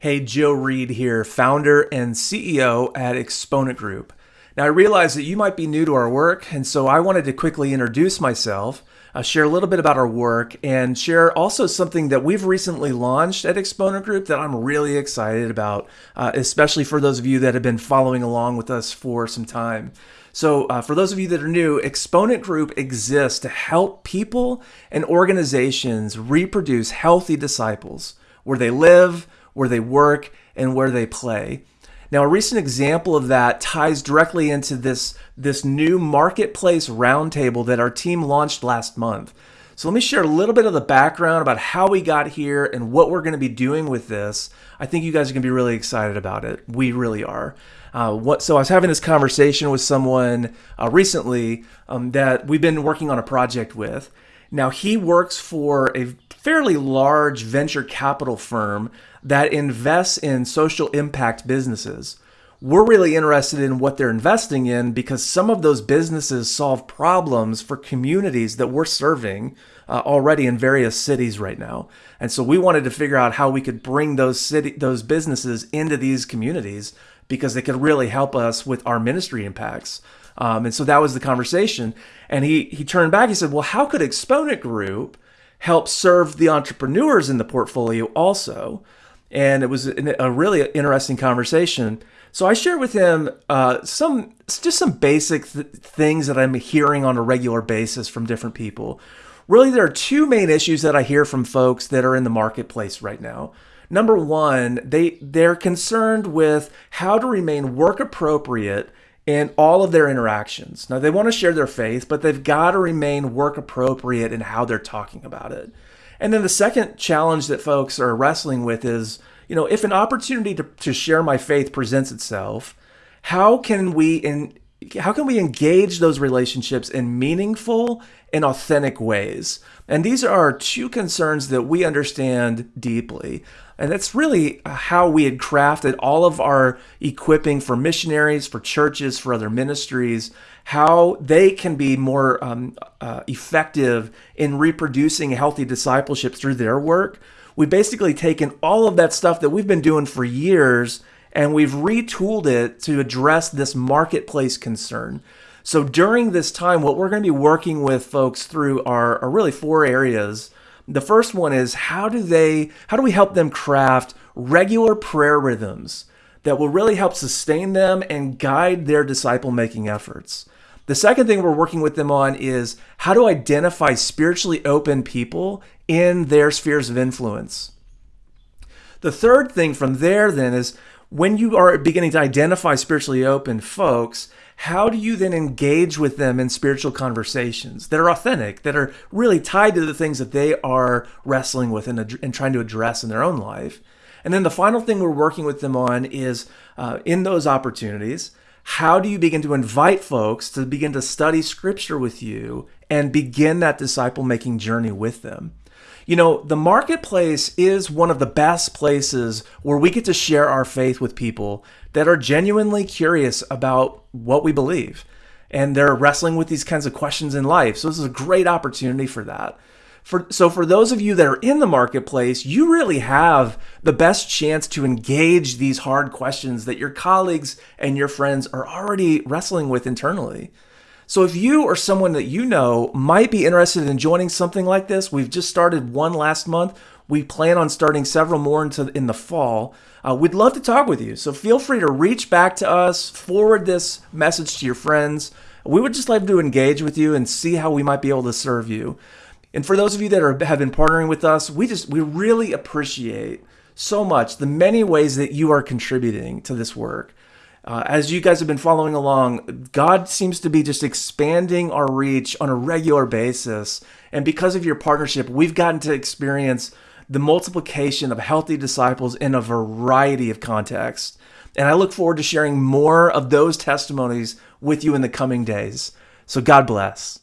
Hey, Joe Reed here, founder and CEO at Exponent Group. Now, I realize that you might be new to our work, and so I wanted to quickly introduce myself, uh, share a little bit about our work, and share also something that we've recently launched at Exponent Group that I'm really excited about, uh, especially for those of you that have been following along with us for some time. So, uh, for those of you that are new, Exponent Group exists to help people and organizations reproduce healthy disciples where they live where they work, and where they play. Now, a recent example of that ties directly into this, this new marketplace roundtable that our team launched last month. So let me share a little bit of the background about how we got here and what we're going to be doing with this. I think you guys are going to be really excited about it. We really are. Uh, what, so I was having this conversation with someone uh, recently um, that we've been working on a project with. Now he works for a fairly large venture capital firm that invests in social impact businesses. We're really interested in what they're investing in because some of those businesses solve problems for communities that we're serving uh, already in various cities right now. And so we wanted to figure out how we could bring those city those businesses into these communities because they could really help us with our ministry impacts. Um, and so that was the conversation. And he he turned back. He said, "Well, how could Exponent Group help serve the entrepreneurs in the portfolio also?" and it was a really interesting conversation. So I shared with him uh, some just some basic th- things that I'm hearing on a regular basis from different people. Really, there are two main issues that I hear from folks that are in the marketplace right now. Number one, they they're concerned with how to remain work appropriate in all of their interactions. Now they want to share their faith, but they've got to remain work appropriate in how they're talking about it. And then the second challenge that folks are wrestling with is, you know, if an opportunity to, to share my faith presents itself, how can we in how can we engage those relationships in meaningful and authentic ways? And these are two concerns that we understand deeply. And that's really how we had crafted all of our equipping for missionaries, for churches, for other ministries, how they can be more um, uh, effective in reproducing healthy discipleship through their work. We've basically taken all of that stuff that we've been doing for years and we've retooled it to address this marketplace concern. So during this time, what we're going to be working with folks through are, are really four areas. The first one is how do they how do we help them craft regular prayer rhythms that will really help sustain them and guide their disciple making efforts. The second thing we're working with them on is how to identify spiritually open people in their spheres of influence. The third thing from there then is when you are beginning to identify spiritually open folks, how do you then engage with them in spiritual conversations that are authentic, that are really tied to the things that they are wrestling with and, and trying to address in their own life? And then the final thing we're working with them on is uh, in those opportunities, how do you begin to invite folks to begin to study scripture with you and begin that disciple making journey with them? You know, the marketplace is one of the best places where we get to share our faith with people that are genuinely curious about what we believe. And they're wrestling with these kinds of questions in life. So, this is a great opportunity for that. For, so for those of you that are in the marketplace, you really have the best chance to engage these hard questions that your colleagues and your friends are already wrestling with internally. So if you or someone that you know might be interested in joining something like this, we've just started one last month. We plan on starting several more into in the fall. Uh, we'd love to talk with you. So feel free to reach back to us, forward this message to your friends. We would just like to engage with you and see how we might be able to serve you. And for those of you that are, have been partnering with us, we just we really appreciate so much the many ways that you are contributing to this work. Uh, as you guys have been following along, God seems to be just expanding our reach on a regular basis. And because of your partnership, we've gotten to experience the multiplication of healthy disciples in a variety of contexts. And I look forward to sharing more of those testimonies with you in the coming days. So God bless.